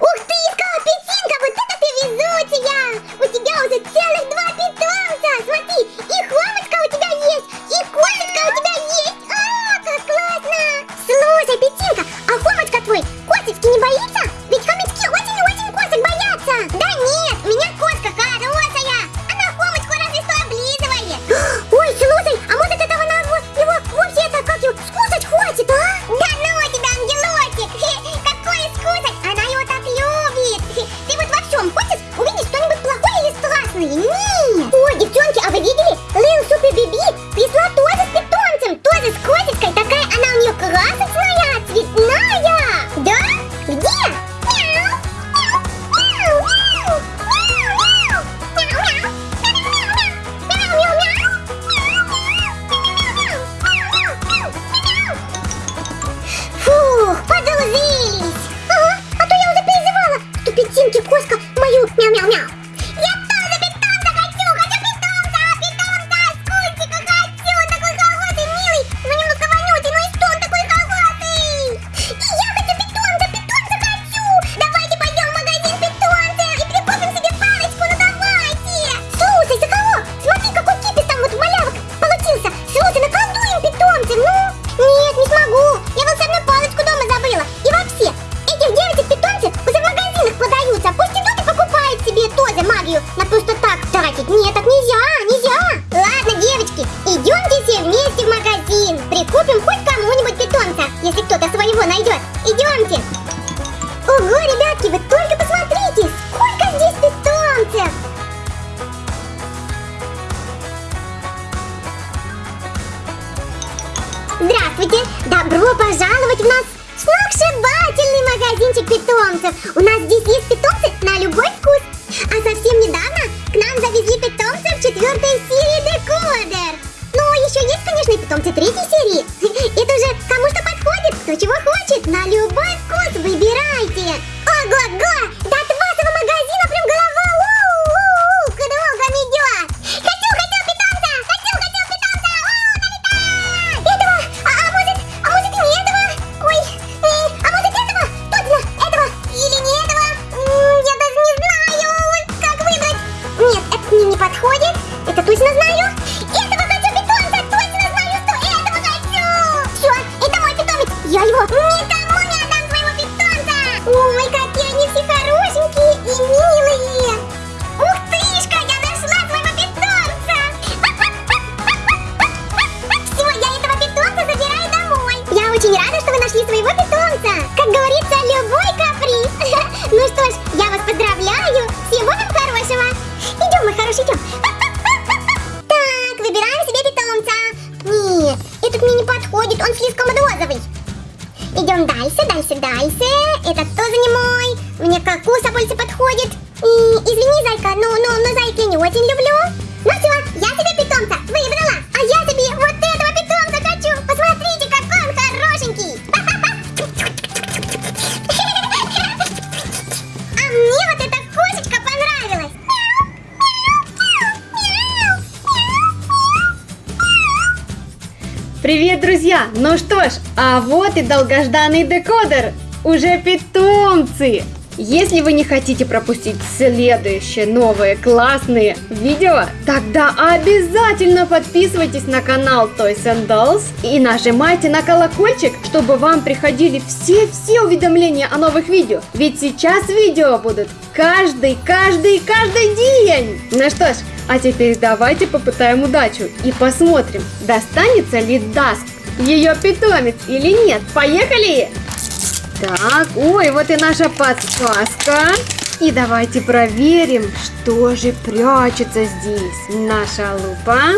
Ух ты, Скалопетинка, вот это ты везучая! У тебя уже целых два питомца! Смотри, питомцев! У нас здесь есть питомцы на любой вкус! А совсем недавно к нам завезли питомцев четвертой серии Декодер! Ну, еще есть, конечно, и питомцы третьей Идем дальше, дальше, дальше. Этот тоже не мой. Мне кокуса больше подходит. И, извини, зайка, но, но, но зайки не очень люблю. Ну все, я себе питомца выбрала. Привет, друзья! Ну что ж, а вот и долгожданный декодер! Уже питомцы! Если вы не хотите пропустить следующие новые классные видео, тогда обязательно подписывайтесь на канал Toys and Dolls и нажимайте на колокольчик, чтобы вам приходили все-все уведомления о новых видео. Ведь сейчас видео будут каждый, каждый, каждый день! Ну что ж, а теперь давайте попытаем удачу и посмотрим, достанется ли Даск ее питомец или нет. Поехали! Так, ой, вот и наша подсказка. И давайте проверим, что же прячется здесь. Наша лупа.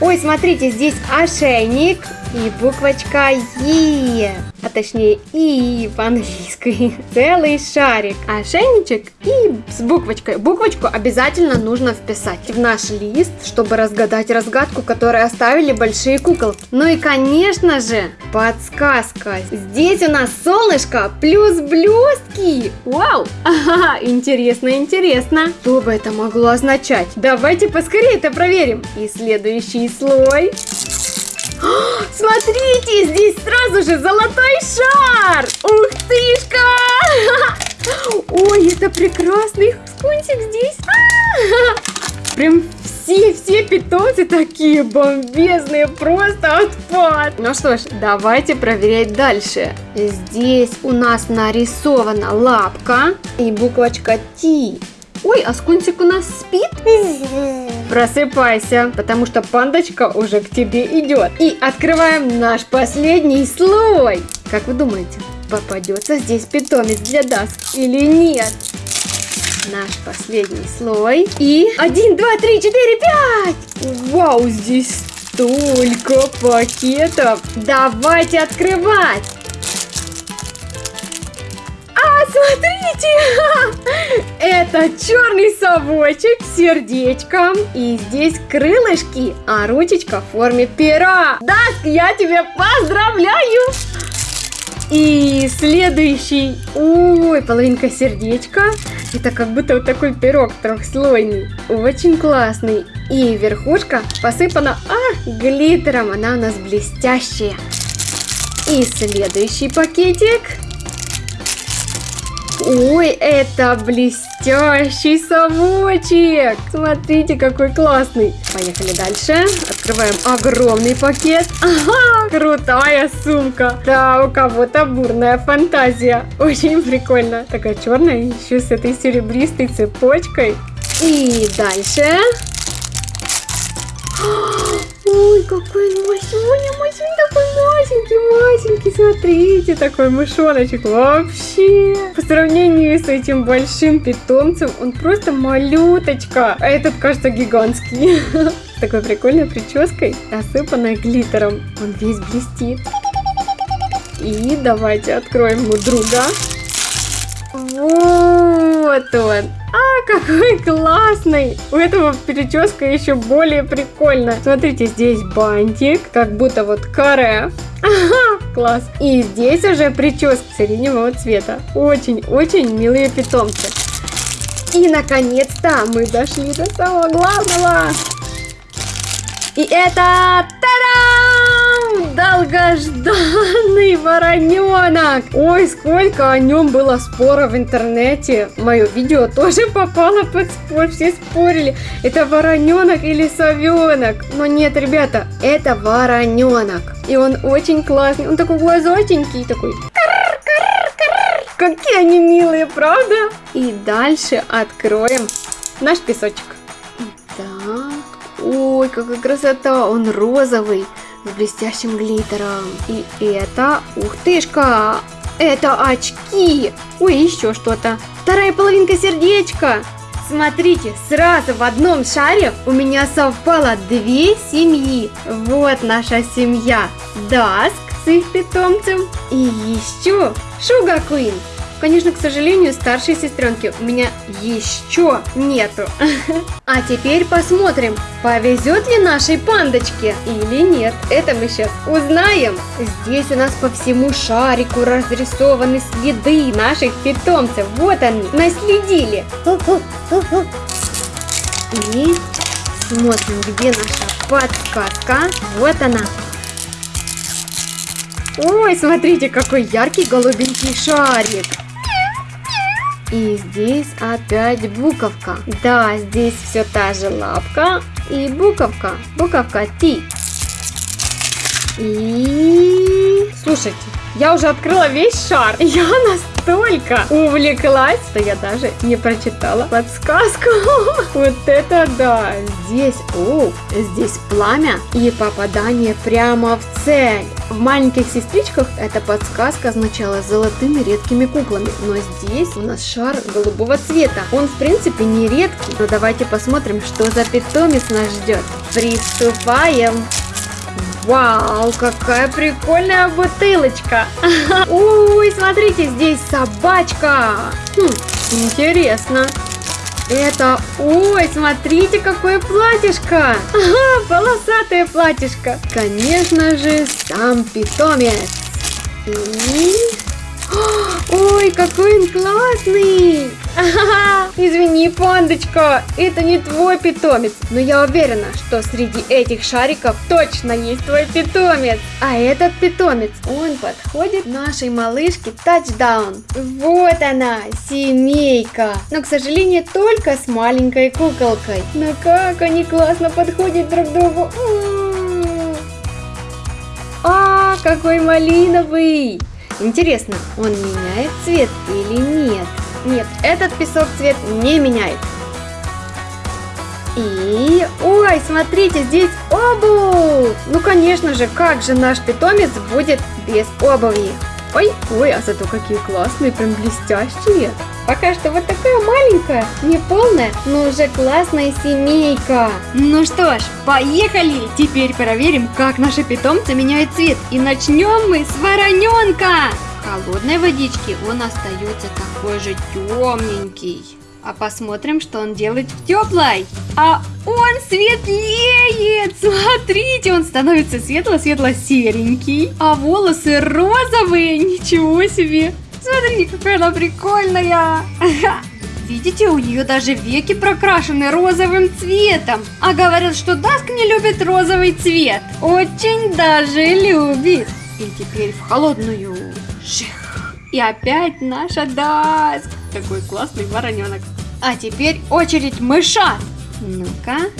Ой, смотрите, здесь ошейник и буквочка Е. А точнее И по-английски. Целый шарик. Ошейничек и с буквочкой. Буквочку обязательно нужно вписать в наш лист, чтобы разгадать разгадку, которую оставили большие куколки. Ну и, конечно же, подсказка. Здесь у нас солнышко плюс блестки. Вау! Ага, интересно, интересно. Что бы это могло означать? Давайте поскорее это проверим. И следующий слой. Смотрите, здесь сразу же золотой шар! Ух тышка! прекрасный скунтик здесь. А-а-а! Прям все-все питомцы такие бомбезные, просто отпад. Ну что ж, давайте проверять дальше. Здесь у нас нарисована лапка и буквочка Т. Ой, а скунтик у нас спит? Просыпайся, потому что пандочка уже к тебе идет. И открываем наш последний слой. Как вы думаете, попадется здесь питомец для Даск или нет? Наш последний слой. И один, два, три, четыре, пять. Вау, здесь столько пакетов. Давайте открывать. Смотрите! Это черный совочек с сердечком. И здесь крылышки, а ручечка в форме пера. Даск, я тебя поздравляю! И следующий, ой, половинка сердечка. Это как будто вот такой пирог трехслойный. Очень классный. И верхушка посыпана, а, глиттером. Она у нас блестящая. И следующий пакетик. Ой, это блестящий совочек! Смотрите, какой классный! Поехали дальше. Открываем огромный пакет. Ага, крутая сумка. Да, у кого-то бурная фантазия. Очень прикольно. Такая черная, еще с этой серебристой цепочкой. И дальше Ой, какой он Масюня, Масюня такой масенький, масенький, смотрите, такой мышоночек вообще. По сравнению с этим большим питомцем, он просто малюточка, а этот кажется гигантский. С такой прикольной прической, осыпанной глиттером, он весь блестит. И давайте откроем ему друга. Вот он. А, какой классный! У этого прическа еще более прикольная. Смотрите, здесь бантик, как будто вот каре. Ага, класс. И здесь уже прическа сиреневого цвета. Очень-очень милые питомцы. И, наконец-то, мы дошли до самого главного. И это... Та-дам! Долгожданный вороненок! Ой, сколько о нем было спора в интернете. Мое видео тоже попало под спор, все спорили. Это вороненок или совенок? Но нет, ребята, это вороненок. И он очень классный. Он такой глазотенький, такой... Какие они милые, правда? И дальше откроем наш песочек. Так. Ой, какая красота! Он розовый, с блестящим глиттером. И это, ух тышка, это очки. Ой, еще что-то. Вторая половинка сердечка. Смотрите, сразу в одном шаре у меня совпало две семьи. Вот наша семья. Даск с их питомцем. И еще Шуга Куин Конечно, к сожалению, старшей сестренки у меня еще нету. А теперь посмотрим, повезет ли нашей пандочке или нет. Это мы сейчас узнаем. Здесь у нас по всему шарику разрисованы следы наших питомцев. Вот они, наследили. И смотрим, где наша подсказка. Вот она. Ой, смотрите, какой яркий голубенький шарик. И здесь опять буковка. Да, здесь все та же лапка и буковка. Буковка Т. И... Слушайте, я уже открыла весь шар. Я настолько увлеклась, что я даже не прочитала подсказку. Вот это да! Здесь, о, здесь пламя и попадание прямо в цель. В маленьких сестричках эта подсказка означала золотыми редкими куклами, но здесь у нас шар голубого цвета. Он в принципе не редкий, но давайте посмотрим, что за питомец нас ждет. Приступаем! Вау, какая прикольная бутылочка. Ой, смотрите, здесь собачка. Хм, интересно. Это, ой, смотрите, какое платьишко. Ага, полосатое платьишко. Конечно же, сам питомец. И... Ой, какой он классный! Ага, Извини, пандочка, это не твой питомец, но я уверена, что среди этих шариков точно есть твой питомец. А этот питомец, он подходит нашей малышке тачдаун. Вот она, семейка. Но, к сожалению, только с маленькой куколкой. Но как они классно подходят друг к другу. А, какой малиновый! Интересно, он меняет цвет или нет? Нет, этот песок цвет не меняет. И... Ой, смотрите, здесь обувь! Ну, конечно же, как же наш питомец будет без обуви? Ой, ой, а зато какие классные, прям блестящие. Пока что вот такая маленькая, не полная, но уже классная семейка. Ну что ж, поехали! Теперь проверим, как наши питомцы меняют цвет. И начнем мы с вороненка! Холодной водичке он остается такой же темненький. А посмотрим, что он делает в теплой. А он светлеет! Смотрите, он становится светло-светло-серенький. А волосы розовые, ничего себе! Смотрите, какая она прикольная! Видите, у нее даже веки прокрашены розовым цветом. А говорят, что Даск не любит розовый цвет. Очень даже любит. И теперь в холодную. Ших. И опять наша Даск. Такой классный вороненок. А теперь очередь мышат. Ну-ка.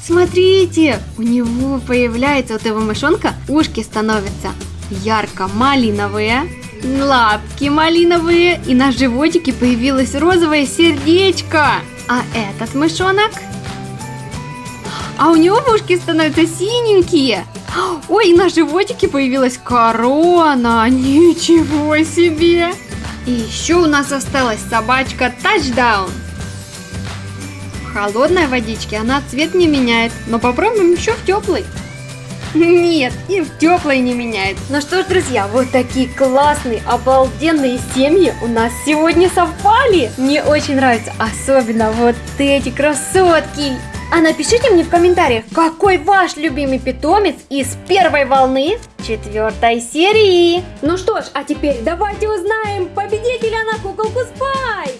Смотрите, у него появляется вот этого мышонка, ушки становятся ярко-малиновые, лапки малиновые, и на животике появилось розовое сердечко. А этот мышонок? А у него ушки становятся синенькие. Ой, на животике появилась корона. Ничего себе! И еще у нас осталась собачка Тачдаун. В холодной водичке она цвет не меняет, но попробуем еще в теплой. Нет, и в теплой не меняет. Ну что ж, друзья, вот такие классные, обалденные семьи у нас сегодня совпали. Мне очень нравится, особенно вот эти красотки. А напишите мне в комментариях, какой ваш любимый питомец из первой волны четвертой серии. Ну что ж, а теперь давайте узнаем победителя на куколку Спайк.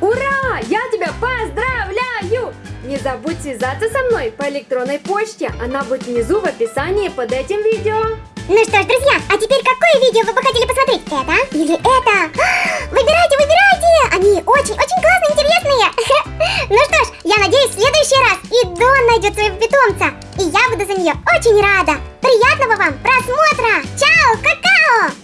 Ура! Я тебя поздравляю! Не забудь связаться со мной по электронной почте. Она будет внизу в описании под этим видео. Ну что ж, друзья, а теперь какое видео вы бы хотели посмотреть? Это или это? Выбирайте, выбирайте! Они очень-очень классные, интересные! Ну что ж, я надеюсь, в следующий раз и Дон найдет своего питомца. И я буду за нее очень рада. Приятного вам просмотра! Чао, какао!